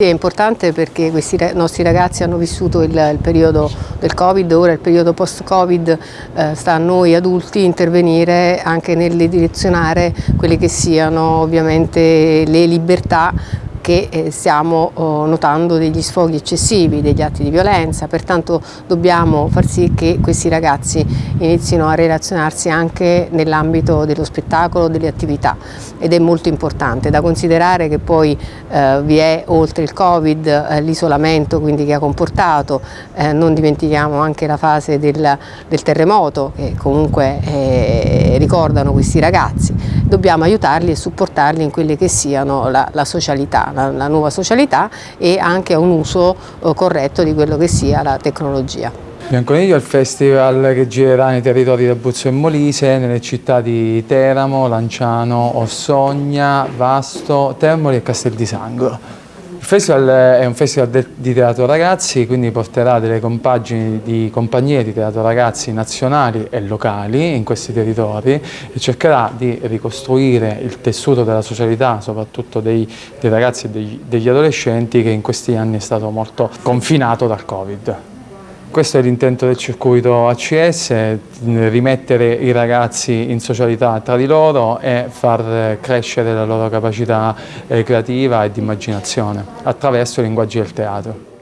È importante perché questi nostri ragazzi hanno vissuto il, il periodo del Covid, ora il periodo post-Covid eh, sta a noi adulti intervenire anche nel direzionare quelle che siano ovviamente le libertà che eh, stiamo oh, notando degli sfoghi eccessivi, degli atti di violenza, pertanto dobbiamo far sì che questi ragazzi inizino a relazionarsi anche nell'ambito dello spettacolo, delle attività. Ed è molto importante. Da considerare che poi eh, vi è oltre il Covid eh, l'isolamento quindi che ha comportato, eh, non dimentichiamo anche la fase del, del terremoto che comunque eh, ricordano questi ragazzi, dobbiamo aiutarli e supportarli in quelle che siano la, la socialità, la, la nuova socialità e anche a un uso eh, corretto di quello che sia la tecnologia. Bianconiglio è il festival che girerà nei territori di Abruzzo e Molise, nelle città di Teramo, Lanciano, Ossogna, Vasto, Termoli e Castel di Sangro. Il festival è un festival di teatro ragazzi, quindi porterà delle compagini di compagnie di teatro ragazzi nazionali e locali in questi territori e cercherà di ricostruire il tessuto della socialità, soprattutto dei, dei ragazzi e degli, degli adolescenti che in questi anni è stato molto confinato dal Covid. Questo è l'intento del circuito ACS, rimettere i ragazzi in socialità tra di loro e far crescere la loro capacità eh, creativa e di immaginazione attraverso i linguaggi del teatro.